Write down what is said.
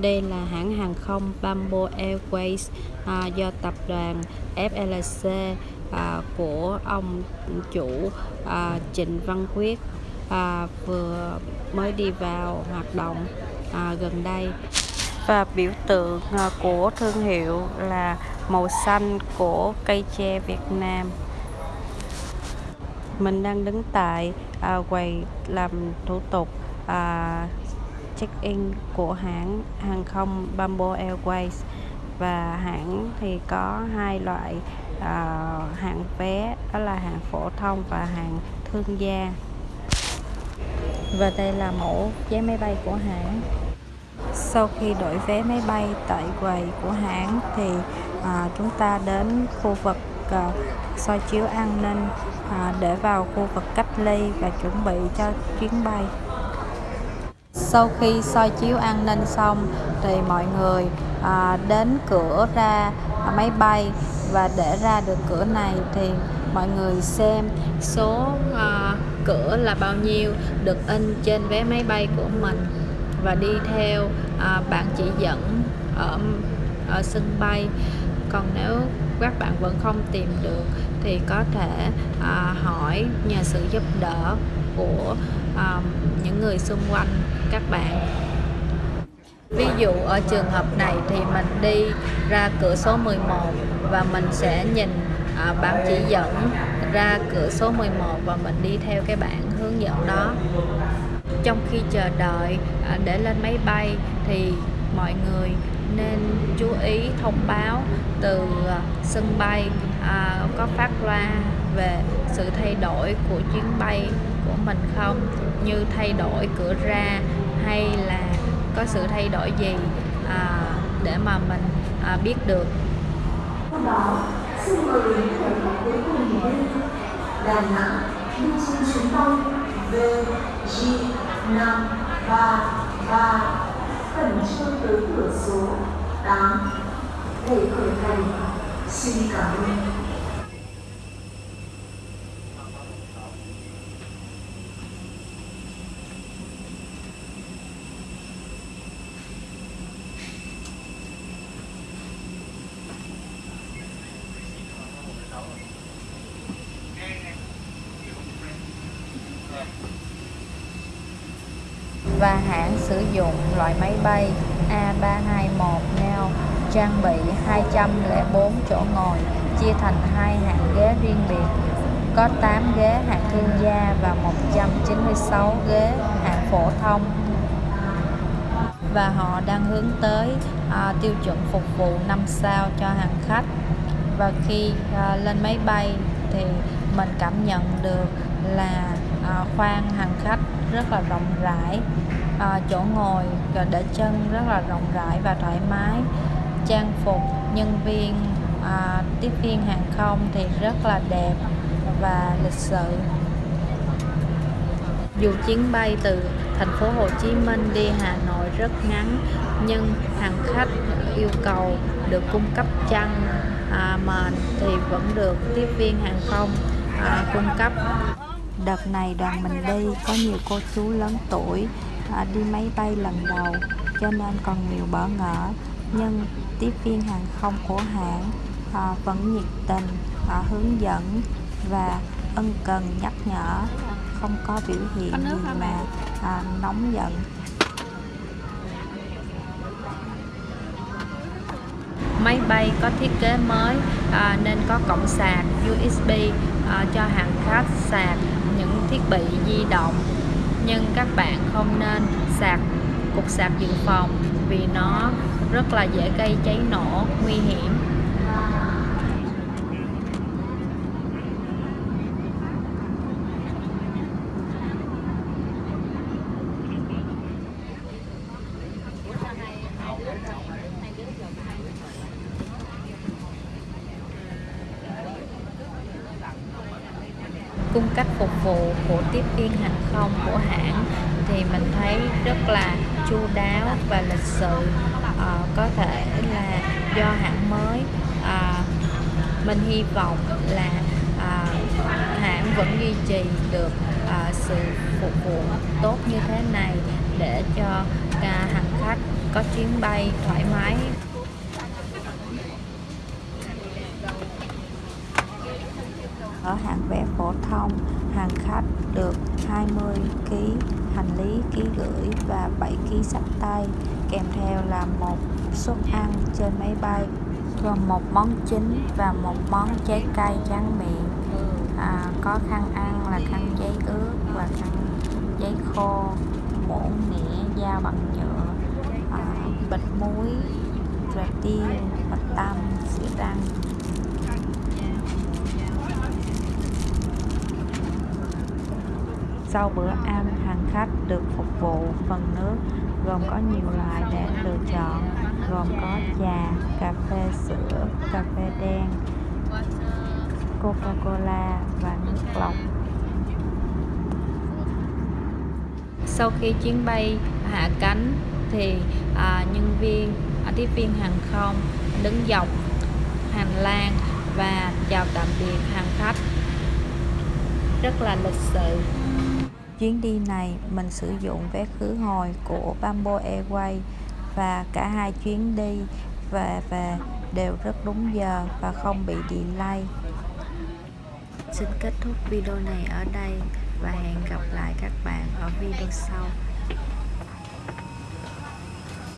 Đây là hãng hàng không Bamboo Airways à, do tập đoàn FLC à, của ông chủ à, Trịnh Văn Quyết à, vừa mới đi vào hoạt động à, gần đây. Và biểu tượng à, của thương hiệu là màu xanh của cây tre Việt Nam. Mình đang đứng tại à, quầy làm thủ tục à, check-in của hãng hàng không Bamboo Airways. Và hãng thì có hai loại uh, hạng vé đó là hạng phổ thông và hạng thương gia. Và đây là mẫu vé máy bay của hãng. Sau khi đổi vé máy bay tại quầy của hãng thì à, chúng ta đến khu vực à, soi chiếu an ninh à, để vào khu vực cách ly và chuẩn bị cho chuyến bay sau khi soi chiếu an ninh xong thì mọi người à, đến cửa ra máy bay. Và để ra được cửa này thì mọi người xem số à, cửa là bao nhiêu được in trên vé máy bay của mình. Và đi theo à, bạn chỉ dẫn ở, ở sân bay. Còn nếu các bạn vẫn không tìm được thì có thể à, hỏi nhờ sự giúp đỡ của à, những người xung quanh các bạn. Ví dụ ở trường hợp này thì mình đi ra cửa số 11 và mình sẽ nhìn à, bạn chỉ dẫn ra cửa số 11 và mình đi theo cái bảng hướng dẫn đó. Trong khi chờ đợi à, để lên máy bay thì mọi người nên chú ý thông báo từ à, sân bay à, có phát loa về sự thay đổi của chuyến bay của mình không? Như thay đổi cửa ra hay là có sự thay đổi gì à, để mà mình à, biết được xin mời những hành khách cuối cùng đi Đà Nẵng đi trên chuyến bay VG533 khẩn trương tới cửa số 8 để khởi hành. Xin cảm ơn. Và hãng sử dụng loại máy bay A321 neo trang bị 204 chỗ ngồi chia thành hai hạng ghế riêng biệt có 8 ghế hạng thương gia và 196 ghế hạng phổ thông. Và họ đang hướng tới à, tiêu chuẩn phục vụ 5 sao cho hành khách. Và khi à, lên máy bay thì mình cảm nhận được là Ờ, à, khoang hành khách rất là rộng rãi. À, chỗ ngồi để chân rất là rộng rãi và thoải mái. Trang phục nhân viên à, tiếp viên hàng không thì rất là đẹp và lịch sự. Dù chuyến bay từ thành phố Hồ Chí Minh đi Hà Nội rất ngắn nhưng hành khách yêu cầu được cung cấp chăn à, mền thì vẫn được tiếp viên hàng không à, cung cấp đợt này đoàn mình đi có nhiều cô chú lớn tuổi à, đi máy bay lần đầu cho nên còn nhiều bỡ ngỡ. Nhưng tiếp viên hàng không của hãng à, vẫn nhiệt tình à, hướng dẫn và ân cần nhắc nhở không có biểu hiện gì mà à, nóng giận. Máy bay có thiết kế mới à, nên có cổng sạc USB à, cho hành khách sạc thiết bị di động, nhưng các bạn không nên sạc cục sạc dự phòng vì nó rất là dễ gây cháy nổ, nguy hiểm. Cung cách phục vụ của tiếp viên hàng không của hãng thì mình thấy rất là chu đáo và lịch sự. À, có thể là do hãng mới à, mình hy vọng là à, hãng vẫn duy trì được à, sự phục vụ tốt như thế này để cho à, hành khách có chuyến bay thoải mái. Ở hạng vé phổ thông hành khách được 20 kg hành lý ký gửi và 7 kg sách tay kèm theo là một suất ăn trên máy bay gồm một món chính và một món trái cây tráng miệng. À, có khăn ăn là khăn giấy ướt và khăn giấy khô muỗng nĩa dao bằng nhựa à, bịch muối rồi tiêu bạch tăm sữa răng sau bữa ăn hành khách được phục vụ phần nước gồm có nhiều loại để lựa chọn gồm có trà cà phê sữa cà phê đen coca cola và nước lọc. Sau khi chuyến bay hạ cánh thì à, nhân viên à, tiếp viên hàng không đứng dọc hành lang và chào tạm biệt hành khách. Rất là lịch sự chuyến đi này, mình sử dụng vé khứ hồi của Bamboo Airways và cả hai chuyến đi và về đều rất đúng giờ và không bị delay. Xin kết thúc video này ở đây và hẹn gặp lại các bạn ở video sau.